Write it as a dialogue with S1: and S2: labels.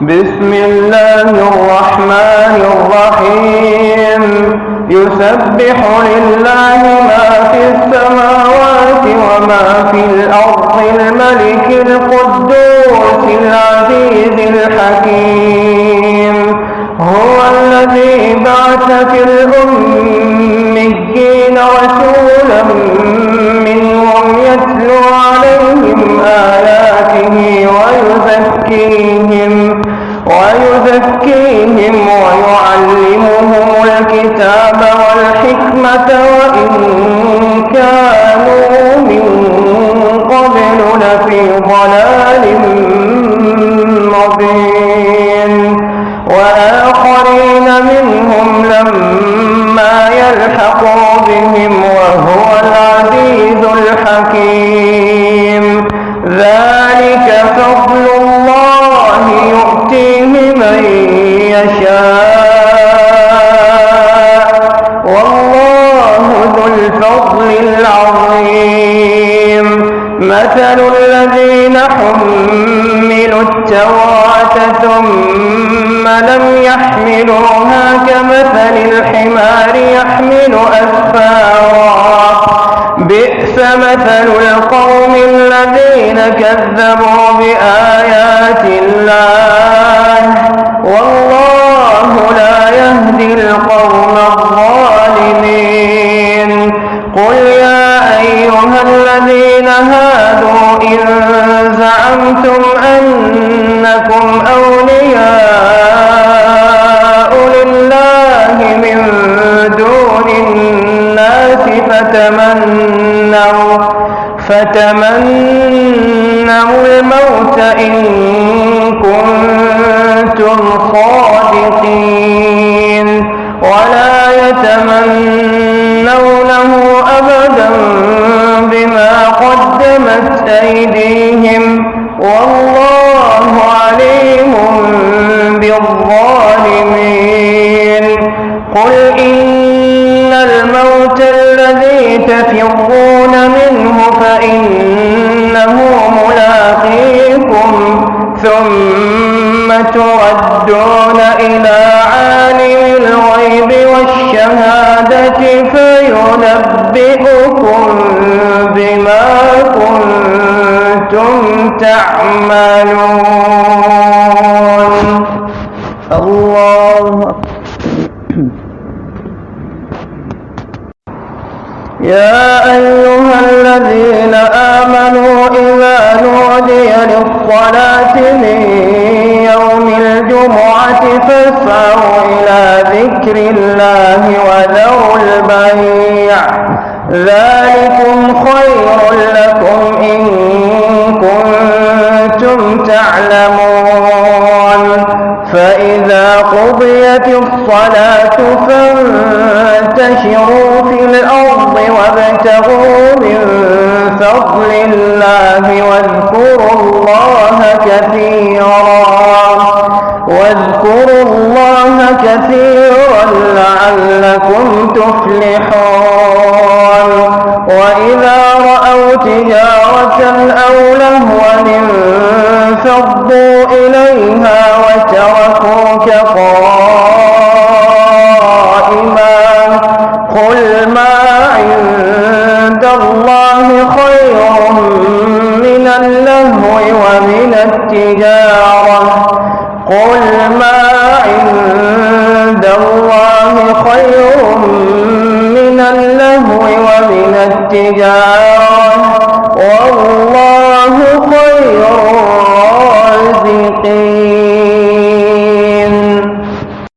S1: بسم الله الرحمن الرحيم يسبح لله ما في السماوات وما في الأرض الملك القدوس العزيز الحكيم هو الذي بعث في الأميين رسولا يزكيهم ويعلمهم الكتاب والحكمة وإن كانوا من قبل لفي ضلال مبين وآخرين منهم لما يلحقوا بهم وهو العزيز الحكيم ذلك مثل الذين حملوا التوراة ثم لم يحملوها كمثل الحمار يحمل أسفارا بئس مثل القوم الذين كذبوا بآيات الله والله لا يهدي القوم الظالمين قل يا أيها الذين هادوا إن زعمتم أنكم أولياء لله من دون الناس فتمنوا فتمنوا الموت إن كنتم صادقين الظالمين قل إن الموت الذي تفرون منه فإنه ملاقيكم ثم تردون إلى عالم الغيب والشهادة فينبئكم بما كنتم تعملون يا أيها الذين آمنوا إذا نودي للصلاة من يوم الجمعة فاسعوا إلى ذكر الله وذروا البيع ذلكم خير لكم إن كنتم تعلمون فإذا قضيت الصلاة فإذا وابتغوا من فضل الله واذكروا الله كثيرا الله خير من اللهو ومن التجارة قل ما عند